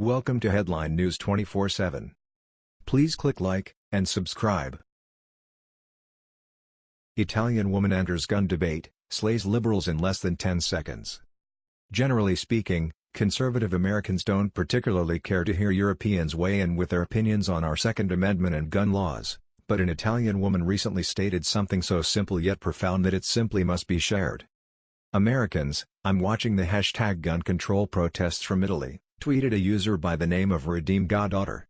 Welcome to Headline News 24/7. Please click like and subscribe. Italian woman enters gun debate, slays liberals in less than 10 seconds. Generally speaking, conservative Americans don't particularly care to hear Europeans weigh in with their opinions on our Second Amendment and gun laws, but an Italian woman recently stated something so simple yet profound that it simply must be shared. Americans, I'm watching the hashtag gun control protests from Italy, tweeted a user by the name of Redeem Goddaughter.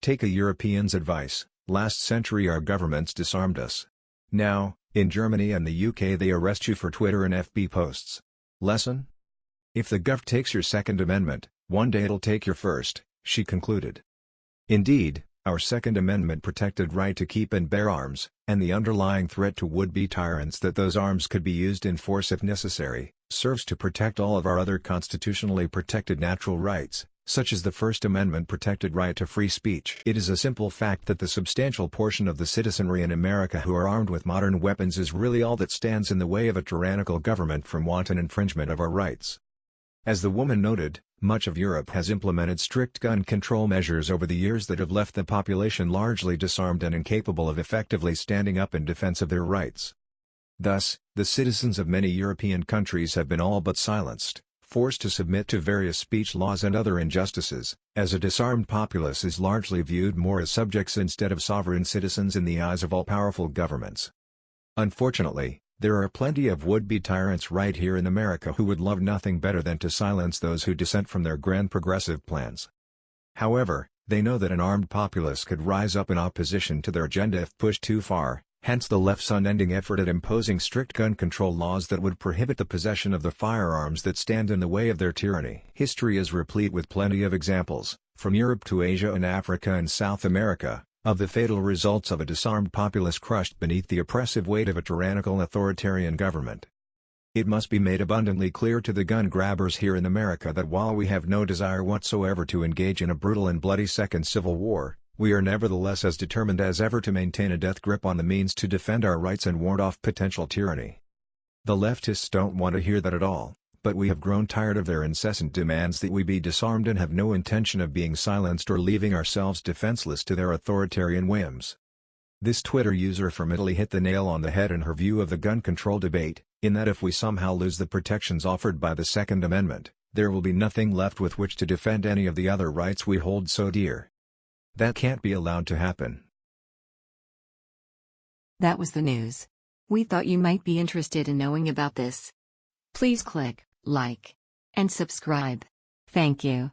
Take a European's advice, last century our governments disarmed us. Now, in Germany and the UK they arrest you for Twitter and FB posts. Lesson? If the gov takes your Second Amendment, one day it'll take your first, she concluded. Indeed, our Second Amendment protected right to keep and bear arms, and the underlying threat to would-be tyrants that those arms could be used in force if necessary, serves to protect all of our other constitutionally protected natural rights, such as the First Amendment protected right to free speech. It is a simple fact that the substantial portion of the citizenry in America who are armed with modern weapons is really all that stands in the way of a tyrannical government from wanton infringement of our rights. As the woman noted, much of Europe has implemented strict gun control measures over the years that have left the population largely disarmed and incapable of effectively standing up in defense of their rights. Thus, the citizens of many European countries have been all but silenced, forced to submit to various speech laws and other injustices, as a disarmed populace is largely viewed more as subjects instead of sovereign citizens in the eyes of all-powerful governments. Unfortunately, there are plenty of would-be tyrants right here in America who would love nothing better than to silence those who dissent from their grand progressive plans. However, they know that an armed populace could rise up in opposition to their agenda if pushed too far, hence the left's unending effort at imposing strict gun control laws that would prohibit the possession of the firearms that stand in the way of their tyranny. History is replete with plenty of examples, from Europe to Asia and Africa and South America, of the fatal results of a disarmed populace crushed beneath the oppressive weight of a tyrannical authoritarian government. It must be made abundantly clear to the gun grabbers here in America that while we have no desire whatsoever to engage in a brutal and bloody second civil war, we are nevertheless as determined as ever to maintain a death grip on the means to defend our rights and ward off potential tyranny. The leftists don't want to hear that at all but we have grown tired of their incessant demands that we be disarmed and have no intention of being silenced or leaving ourselves defenseless to their authoritarian whims. This Twitter user from Italy hit the nail on the head in her view of the gun control debate, in that if we somehow lose the protections offered by the Second Amendment, there will be nothing left with which to defend any of the other rights we hold so dear. That can't be allowed to happen. That was the news. We thought you might be interested in knowing about this. Please click like, and subscribe. Thank you.